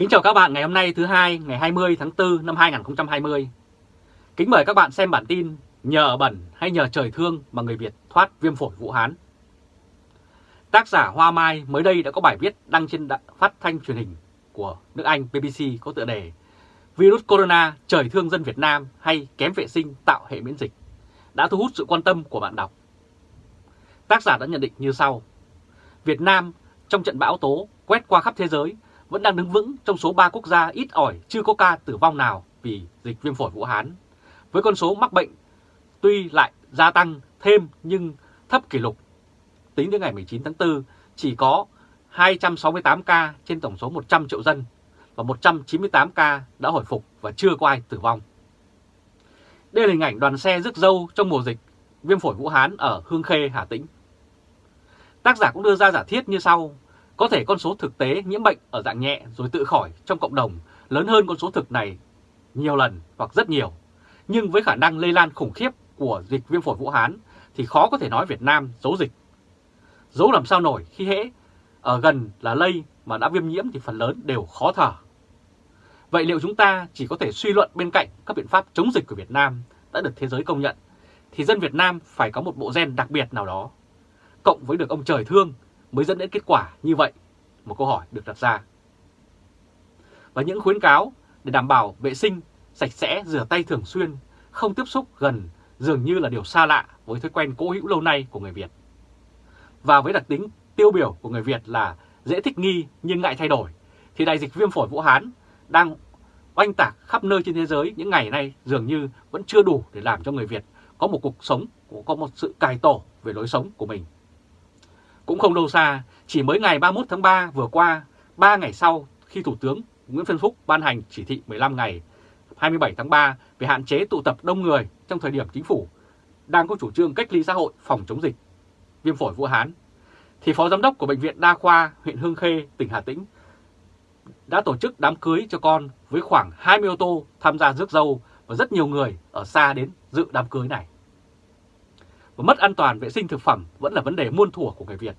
Kính chào các bạn ngày hôm nay thứ hai, ngày 20 tháng 4 năm 2020. Kính mời các bạn xem bản tin Nhờ bẩn hay nhờ trời thương mà người Việt thoát viêm phổi Vũ Hán. Tác giả Hoa Mai mới đây đã có bài viết đăng trên phát thanh truyền hình của nước Anh BBC có tựa đề Virus Corona, trời thương dân Việt Nam hay kém vệ sinh tạo hệ miễn dịch đã thu hút sự quan tâm của bạn đọc. Tác giả đã nhận định như sau. Việt Nam trong trận bão tố quét qua khắp thế giới vẫn đang đứng vững trong số 3 quốc gia ít ỏi chưa có ca tử vong nào vì dịch viêm phổi Vũ Hán. Với con số mắc bệnh tuy lại gia tăng thêm nhưng thấp kỷ lục. Tính đến ngày 19 tháng 4 chỉ có 268 ca trên tổng số 100 triệu dân và 198 ca đã hồi phục và chưa có ai tử vong. Đây là hình ảnh đoàn xe rước dâu trong mùa dịch viêm phổi Vũ Hán ở Hương Khê, Hà Tĩnh. Tác giả cũng đưa ra giả thiết như sau, có thể con số thực tế nhiễm bệnh ở dạng nhẹ rồi tự khỏi trong cộng đồng lớn hơn con số thực này nhiều lần hoặc rất nhiều. Nhưng với khả năng lây lan khủng khiếp của dịch viêm phổi Vũ Hán thì khó có thể nói Việt Nam giấu dịch. Giấu làm sao nổi khi hễ ở gần là lây mà đã viêm nhiễm thì phần lớn đều khó thở. Vậy liệu chúng ta chỉ có thể suy luận bên cạnh các biện pháp chống dịch của Việt Nam đã được thế giới công nhận, thì dân Việt Nam phải có một bộ gen đặc biệt nào đó. Cộng với được ông trời thương mới dẫn đến kết quả như vậy? Một câu hỏi được đặt ra. Và những khuyến cáo để đảm bảo vệ sinh, sạch sẽ, rửa tay thường xuyên, không tiếp xúc gần dường như là điều xa lạ với thói quen cố hữu lâu nay của người Việt. Và với đặc tính tiêu biểu của người Việt là dễ thích nghi nhưng ngại thay đổi, thì đại dịch viêm phổi Vũ Hán đang oanh tạc khắp nơi trên thế giới những ngày nay dường như vẫn chưa đủ để làm cho người Việt có một cuộc sống, có một sự cải tổ về lối sống của mình. Cũng không lâu xa, chỉ mới ngày 31 tháng 3 vừa qua, 3 ngày sau khi Thủ tướng Nguyễn Xuân Phúc ban hành chỉ thị 15 ngày 27 tháng 3 về hạn chế tụ tập đông người trong thời điểm chính phủ đang có chủ trương cách ly xã hội phòng chống dịch viêm phổi Vũ Hán, thì Phó Giám đốc của Bệnh viện Đa khoa huyện Hương Khê, tỉnh Hà Tĩnh đã tổ chức đám cưới cho con với khoảng 20 ô tô tham gia rước dâu và rất nhiều người ở xa đến dự đám cưới này. Và mất an toàn vệ sinh thực phẩm vẫn là vấn đề muôn thuở của người Việt.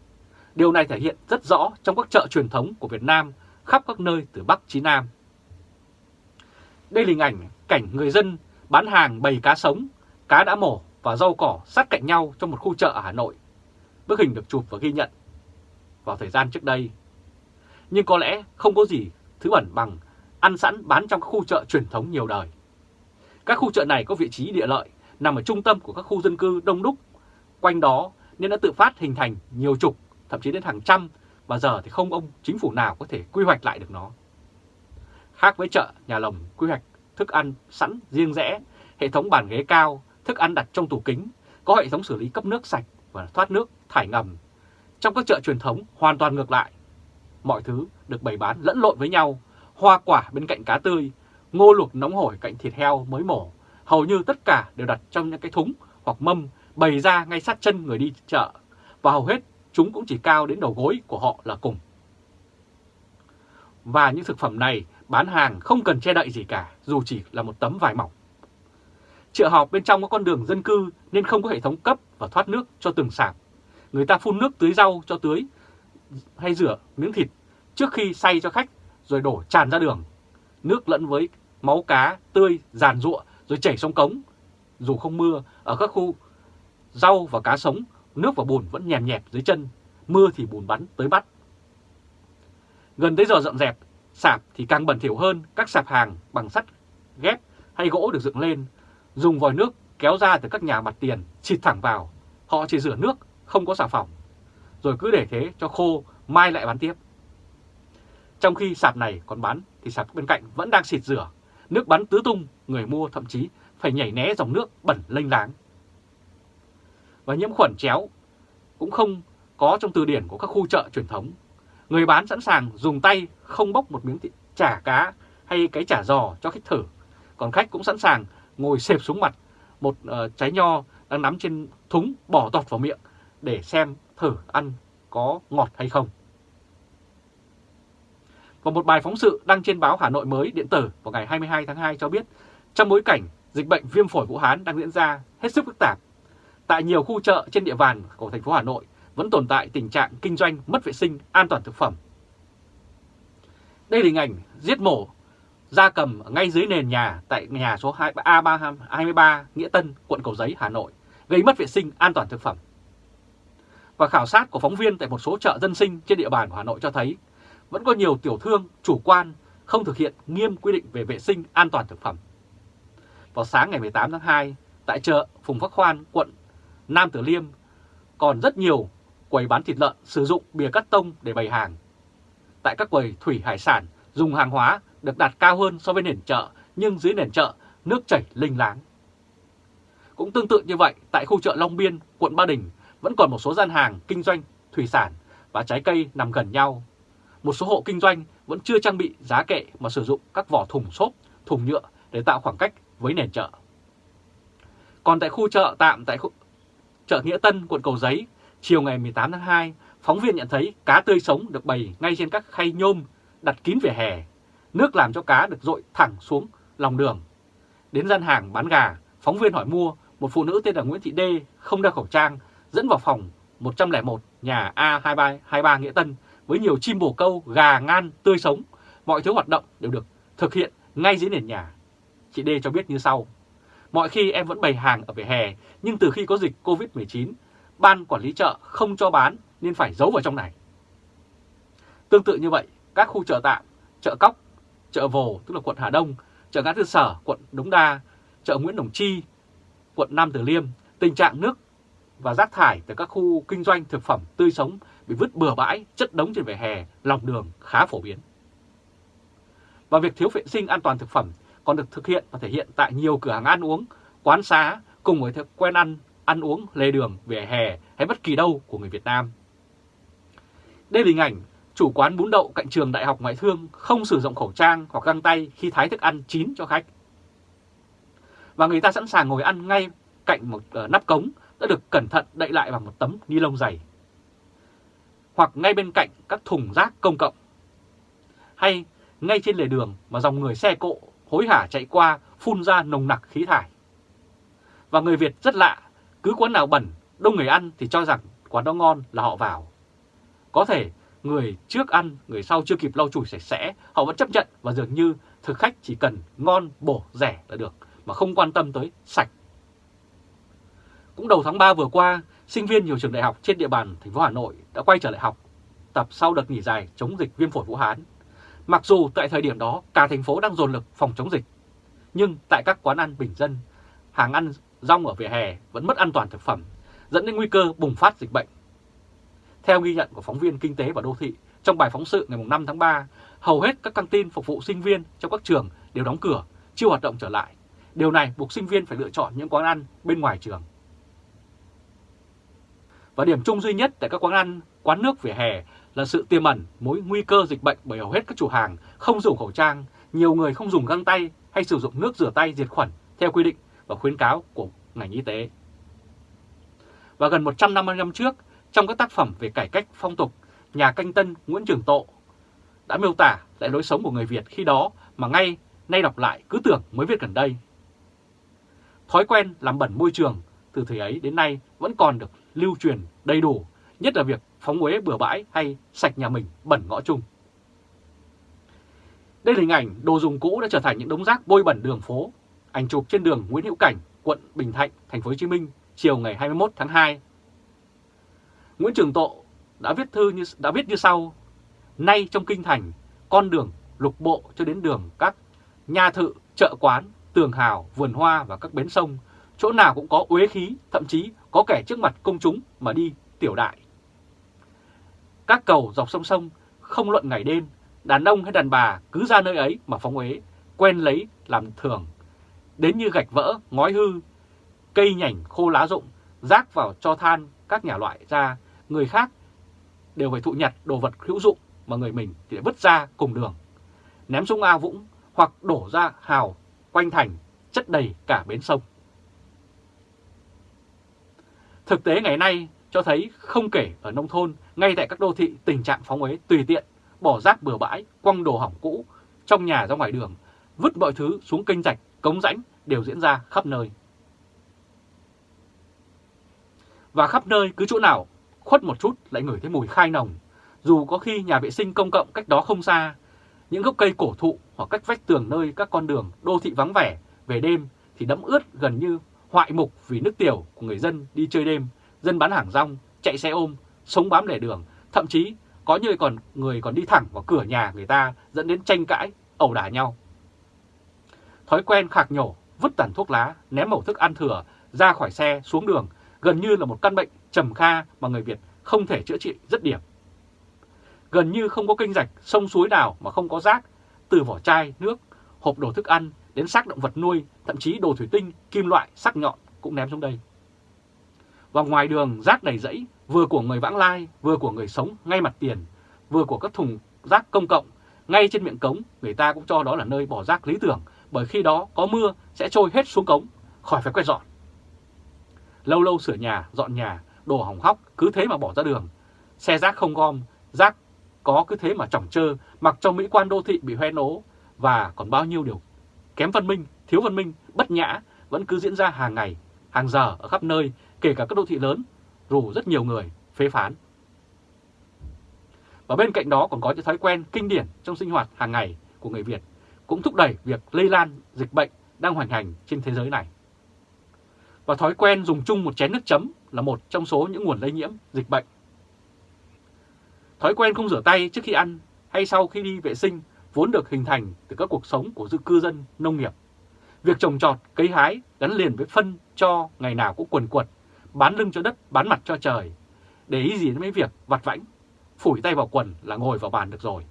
Điều này thể hiện rất rõ trong các chợ truyền thống của Việt Nam khắp các nơi từ Bắc chí Nam. Đây là hình ảnh cảnh người dân bán hàng bầy cá sống, cá đã mổ và rau cỏ sát cạnh nhau trong một khu chợ ở Hà Nội. Bức hình được chụp và ghi nhận vào thời gian trước đây. Nhưng có lẽ không có gì thứ bẩn bằng ăn sẵn bán trong các khu chợ truyền thống nhiều đời. Các khu chợ này có vị trí địa lợi, nằm ở trung tâm của các khu dân cư đông đúc. Quanh đó nên đã tự phát hình thành nhiều trục thậm chí đến hàng trăm, và giờ thì không ông chính phủ nào có thể quy hoạch lại được nó. Khác với chợ, nhà lồng quy hoạch thức ăn sẵn riêng rẽ, hệ thống bàn ghế cao, thức ăn đặt trong tủ kính, có hệ thống xử lý cấp nước sạch và thoát nước thải ngầm. Trong các chợ truyền thống hoàn toàn ngược lại. Mọi thứ được bày bán lẫn lộn với nhau, hoa quả bên cạnh cá tươi, ngô luộc nóng hổi cạnh thịt heo mới mổ. Hầu như tất cả đều đặt trong những cái thúng hoặc mâm bày ra ngay sát chân người đi chợ. Và hầu hết chúng cũng chỉ cao đến đầu gối của họ là cùng. Và những thực phẩm này bán hàng không cần che đậy gì cả, dù chỉ là một tấm vải mỏng. Chợ họp bên trong có con đường dân cư nên không có hệ thống cấp và thoát nước cho từng sạp. Người ta phun nước tưới rau cho tưới hay rửa miếng thịt trước khi xay cho khách rồi đổ tràn ra đường. Nước lẫn với máu cá tươi, giàn ruộng rồi chảy xuống cống. Dù không mưa, ở các khu rau và cá sống, nước và bùn vẫn nhèm nhẹp dưới chân, mưa thì bùn bắn tới bắt. Gần tới giờ dọn dẹp, sạp thì càng bẩn thỉu hơn, các sạp hàng bằng sắt, ghép hay gỗ được dựng lên, dùng vòi nước kéo ra từ các nhà mặt tiền, xịt thẳng vào. Họ chỉ rửa nước, không có xà phòng. Rồi cứ để thế cho khô, mai lại bán tiếp. Trong khi sạp này còn bán thì sạp bên cạnh vẫn đang xịt rửa. Nước bắn tứ tung, người mua thậm chí phải nhảy né dòng nước bẩn lênh láng. Và nhiễm khuẩn chéo cũng không có trong từ điển của các khu chợ truyền thống. Người bán sẵn sàng dùng tay không bóc một miếng chả cá hay cái chả giò cho khách thử. Còn khách cũng sẵn sàng ngồi xẹp xuống mặt một uh, trái nho đang nắm trên thúng bỏ tọt vào miệng để xem thử ăn có ngọt hay không. Và một bài phóng sự đăng trên báo Hà Nội mới điện tử vào ngày 22 tháng 2 cho biết trong bối cảnh dịch bệnh viêm phổi Vũ Hán đang diễn ra hết sức phức tạp, tại nhiều khu chợ trên địa bàn của thành phố Hà Nội vẫn tồn tại tình trạng kinh doanh mất vệ sinh an toàn thực phẩm. Đây là hình ảnh giết mổ gia cầm ngay dưới nền nhà tại nhà số A23 Nghĩa Tân, quận Cầu Giấy, Hà Nội, gây mất vệ sinh an toàn thực phẩm. Và khảo sát của phóng viên tại một số chợ dân sinh trên địa bàn của Hà Nội cho thấy vẫn có nhiều tiểu thương chủ quan không thực hiện nghiêm quy định về vệ sinh an toàn thực phẩm. Vào sáng ngày 18 tháng 2, tại chợ Phùng Phước Khoan, quận Nam Tử Liêm, còn rất nhiều quầy bán thịt lợn sử dụng bìa cắt tông để bày hàng. Tại các quầy thủy hải sản dùng hàng hóa được đặt cao hơn so với nền chợ, nhưng dưới nền chợ nước chảy linh láng. Cũng tương tự như vậy, tại khu chợ Long Biên, quận Ba Đình, vẫn còn một số gian hàng kinh doanh thủy sản và trái cây nằm gần nhau. Một số hộ kinh doanh vẫn chưa trang bị giá kệ mà sử dụng các vỏ thùng xốp, thùng nhựa để tạo khoảng cách với nền chợ. Còn tại khu chợ tạm tại khu chợ Nghĩa Tân, quận Cầu Giấy, chiều ngày 18 tháng 2, phóng viên nhận thấy cá tươi sống được bày ngay trên các khay nhôm đặt kín vỉa hè. Nước làm cho cá được dội thẳng xuống lòng đường. Đến gian hàng bán gà, phóng viên hỏi mua, một phụ nữ tên là Nguyễn Thị Đê không đeo khẩu trang, dẫn vào phòng 101 nhà A2323 Nghĩa Tân với nhiều chim bồ câu, gà ngan tươi sống. Mọi thứ hoạt động đều được thực hiện ngay dưới nền nhà. Chị Đê cho biết như sau. Mọi khi em vẫn bày hàng ở vỉa hè, nhưng từ khi có dịch Covid-19, ban quản lý chợ không cho bán nên phải giấu vào trong này. Tương tự như vậy, các khu chợ tạm, chợ Cóc, chợ Vồ tức là quận Hà Đông, chợ Ngã Tư Sở, quận Đống Đa, chợ Nguyễn Đồng Chi, quận Nam Từ Liêm, tình trạng nước và rác thải từ các khu kinh doanh thực phẩm tươi sống bị vứt bừa bãi, chất đống trên vỉa hè, lòng đường khá phổ biến. Và việc thiếu vệ sinh an toàn thực phẩm còn được thực hiện và thể hiện tại nhiều cửa hàng ăn uống, quán xá cùng với thói quen ăn, ăn uống lề đường, vỉa hè hay bất kỳ đâu của người Việt Nam. Đây là hình ảnh chủ quán bún đậu cạnh trường Đại học Ngoại thương không sử dụng khẩu trang hoặc găng tay khi thái thức ăn chín cho khách. Và người ta sẵn sàng ngồi ăn ngay cạnh một ờ, nắp cống đã được cẩn thận đậy lại bằng một tấm ni lông dày. Hoặc ngay bên cạnh các thùng rác công cộng. Hay ngay trên lề đường mà dòng người xe cộ hối hả chạy qua phun ra nồng nặc khí thải. Và người Việt rất lạ, cứ quán nào bẩn, đông người ăn thì cho rằng quán đó ngon là họ vào. Có thể người trước ăn, người sau chưa kịp lau chùi sạch sẽ, họ vẫn chấp nhận và dường như thực khách chỉ cần ngon, bổ, rẻ là được, mà không quan tâm tới sạch. Cũng đầu tháng 3 vừa qua, sinh viên nhiều trường đại học trên địa bàn thành phố Hà Nội đã quay trở lại học tập sau đợt nghỉ dài chống dịch viêm phổi Vũ Hán. Mặc dù tại thời điểm đó cả thành phố đang dồn lực phòng chống dịch, nhưng tại các quán ăn bình dân, hàng ăn rong ở vỉa hè vẫn mất an toàn thực phẩm, dẫn đến nguy cơ bùng phát dịch bệnh. Theo ghi nhận của phóng viên Kinh tế và Đô thị, trong bài phóng sự ngày 5 tháng 3, hầu hết các căng tin phục vụ sinh viên trong các trường đều đóng cửa, chưa hoạt động trở lại. Điều này buộc sinh viên phải lựa chọn những quán ăn bên ngoài trường. Và điểm chung duy nhất tại các quán ăn, quán nước vỉa hè là sự tiềm ẩn mối nguy cơ dịch bệnh bởi hầu hết các chủ hàng không dùng khẩu trang, nhiều người không dùng găng tay hay sử dụng nước rửa tay diệt khuẩn theo quy định và khuyến cáo của ngành y tế. Và gần 150 năm trước, trong các tác phẩm về cải cách phong tục, nhà canh tân Nguyễn Trường Tộ đã miêu tả lại lối sống của người Việt khi đó mà ngay nay đọc lại cứ tưởng mới viết gần đây. Thói quen làm bẩn môi trường từ thời ấy đến nay vẫn còn được lưu truyền đầy đủ, nhất là việc phóng uế bừa bãi hay sạch nhà mình bẩn ngõ chung. Đây là hình ảnh đồ dùng cũ đã trở thành những đống rác bôi bẩn đường phố. Ảnh chụp trên đường Nguyễn Hữu Cảnh, quận Bình Thạnh, thành phố Hồ Chí Minh, chiều ngày 21 tháng 2. Nguyễn Trường Tộ đã viết thư như đã viết như sau: Nay trong kinh thành, con đường lục bộ cho đến đường các nhà thự, chợ quán, tường hào, vườn hoa và các bến sông, chỗ nào cũng có uế khí, thậm chí có kẻ trước mặt công chúng mà đi tiểu đại. Các cầu dọc sông sông không luận ngày đêm, đàn ông hay đàn bà cứ ra nơi ấy mà phóng uế, quen lấy làm thường. Đến như gạch vỡ, ngói hư, cây nhành khô lá rụng, rác vào cho than các nhà loại ra, người khác đều phải thụ nhặt đồ vật hữu dụng mà người mình thì vứt ra cùng đường. Ném xuống ao vũng hoặc đổ ra hào quanh thành chất đầy cả bến sông. Thực tế ngày nay cho thấy không kể ở nông thôn, ngay tại các đô thị tình trạng phóng uế tùy tiện, bỏ rác bừa bãi, quăng đồ hỏng cũ, trong nhà ra ngoài đường, vứt mọi thứ xuống kênh rạch, cống rãnh đều diễn ra khắp nơi. Và khắp nơi cứ chỗ nào khuất một chút lại ngửi thấy mùi khai nồng, dù có khi nhà vệ sinh công cộng cách đó không xa, những gốc cây cổ thụ hoặc cách vách tường nơi các con đường đô thị vắng vẻ về đêm thì đẫm ướt gần như hoại mục vì nước tiểu của người dân đi chơi đêm, dân bán hàng rong, chạy xe ôm, sống bám lề đường, thậm chí có như còn người còn đi thẳng vào cửa nhà người ta dẫn đến tranh cãi, ẩu đả nhau. Thói quen khạc nhổ, vứt tàn thuốc lá, ném mẩu thức ăn thừa ra khỏi xe xuống đường gần như là một căn bệnh trầm kha mà người Việt không thể chữa trị rất điểm. Gần như không có kênh rạch, sông suối nào mà không có rác, từ vỏ chai, nước, hộp đồ thức ăn đến xác động vật nuôi, thậm chí đồ thủy tinh, kim loại, sắc nhọn cũng ném xuống đây. Và ngoài đường rác đầy rẫy, vừa của người vãng lai, vừa của người sống ngay mặt tiền, vừa của các thùng rác công cộng, ngay trên miệng cống, người ta cũng cho đó là nơi bỏ rác lý tưởng, bởi khi đó có mưa sẽ trôi hết xuống cống, khỏi phải quét dọn. Lâu lâu sửa nhà, dọn nhà, đồ hỏng hóc cứ thế mà bỏ ra đường. Xe rác không gom, rác có cứ thế mà chỏng trơ mặc cho mỹ quan đô thị bị hoen ố và còn bao nhiêu điều kém văn minh, thiếu văn minh, bất nhã vẫn cứ diễn ra hàng ngày, hàng giờ ở khắp nơi, kể cả các đô thị lớn, rủ rất nhiều người phê phán. Và bên cạnh đó còn có những thói quen kinh điển trong sinh hoạt hàng ngày của người Việt cũng thúc đẩy việc lây lan dịch bệnh đang hoành hành trên thế giới này. Và thói quen dùng chung một chén nước chấm là một trong số những nguồn lây nhiễm dịch bệnh. Thói quen không rửa tay trước khi ăn hay sau khi đi vệ sinh vốn được hình thành từ các cuộc sống của cư dân nông nghiệp. Việc trồng trọt, cấy hái gắn liền với phân cho ngày nào cũng quần quật, bán lưng cho đất, bán mặt cho trời. Để ý gì đến mấy việc vặt vãnh, phủi tay vào quần là ngồi vào bàn được rồi.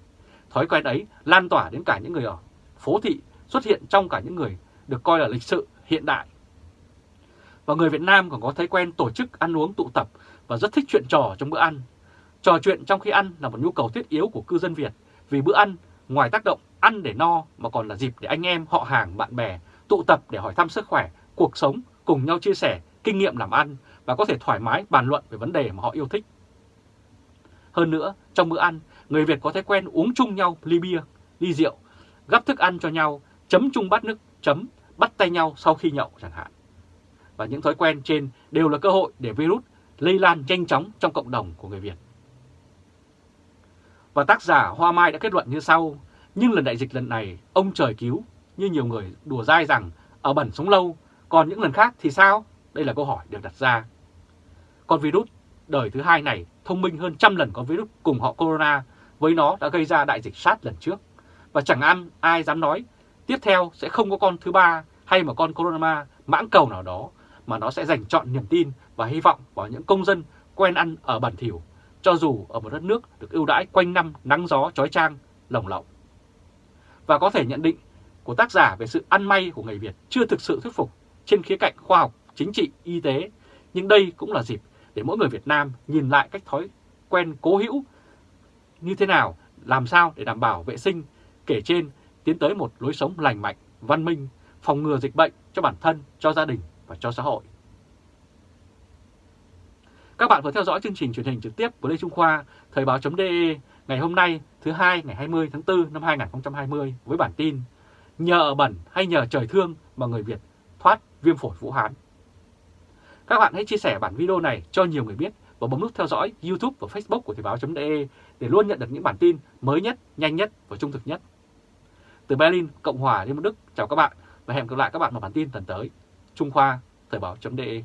Thói quen ấy lan tỏa đến cả những người ở phố thị, xuất hiện trong cả những người được coi là lịch sự, hiện đại. Và người Việt Nam còn có thói quen tổ chức ăn uống tụ tập và rất thích chuyện trò trong bữa ăn. Trò chuyện trong khi ăn là một nhu cầu thiết yếu của cư dân Việt vì bữa ăn ngoài tác động ăn để no mà còn là dịp để anh em, họ hàng, bạn bè tụ tập để hỏi thăm sức khỏe, cuộc sống, cùng nhau chia sẻ kinh nghiệm làm ăn và có thể thoải mái bàn luận về vấn đề mà họ yêu thích. Hơn nữa, trong bữa ăn, người Việt có thói quen uống chung nhau ly bia, ly rượu, gắp thức ăn cho nhau, chấm chung bát nước chấm, bắt tay nhau sau khi nhậu chẳng hạn. Và những thói quen trên đều là cơ hội để virus lây lan nhanh chóng trong cộng đồng của người Việt. Và tác giả Hoa Mai đã kết luận như sau, nhưng lần đại dịch lần này, ông trời cứu, như nhiều người đùa dai rằng ở bẩn sống lâu, còn những lần khác thì sao? Đây là câu hỏi được đặt ra. Con virus đời thứ hai này thông minh hơn trăm lần con virus cùng họ corona, với nó đã gây ra đại dịch sát lần trước. Và chẳng ăn ai dám nói tiếp theo sẽ không có con thứ ba hay một con corona mãng cầu nào đó, mà nó sẽ dành chọn niềm tin và hy vọng vào những công dân quen ăn ở bản thỉu cho dù ở một đất nước được ưu đãi quanh năm nắng gió trói trang lồng lộng. Và có thể nhận định của tác giả về sự ăn may của người Việt chưa thực sự thuyết phục trên khía cạnh khoa học, chính trị, y tế, nhưng đây cũng là dịp để mỗi người Việt Nam nhìn lại cách thói quen cố hữu như thế nào, làm sao để đảm bảo vệ sinh, kể trên tiến tới một lối sống lành mạnh, văn minh, phòng ngừa dịch bệnh cho bản thân, cho gia đình và cho xã hội. Các bạn vừa theo dõi chương trình truyền hình trực tiếp của Lê Trung Khoa, Thời báo.de ngày hôm nay thứ hai ngày 20 tháng 4 năm 2020 với bản tin Nhờ bẩn hay nhờ trời thương mà người Việt thoát viêm phổi Vũ Hán. Các bạn hãy chia sẻ bản video này cho nhiều người biết và bấm nút theo dõi YouTube và Facebook của Thời báo.de để luôn nhận được những bản tin mới nhất, nhanh nhất và trung thực nhất. Từ Berlin, Cộng hòa Liên bang Đức, chào các bạn và hẹn gặp lại các bạn vào bản tin tuần tới. Trung Khoa, Thời báo.de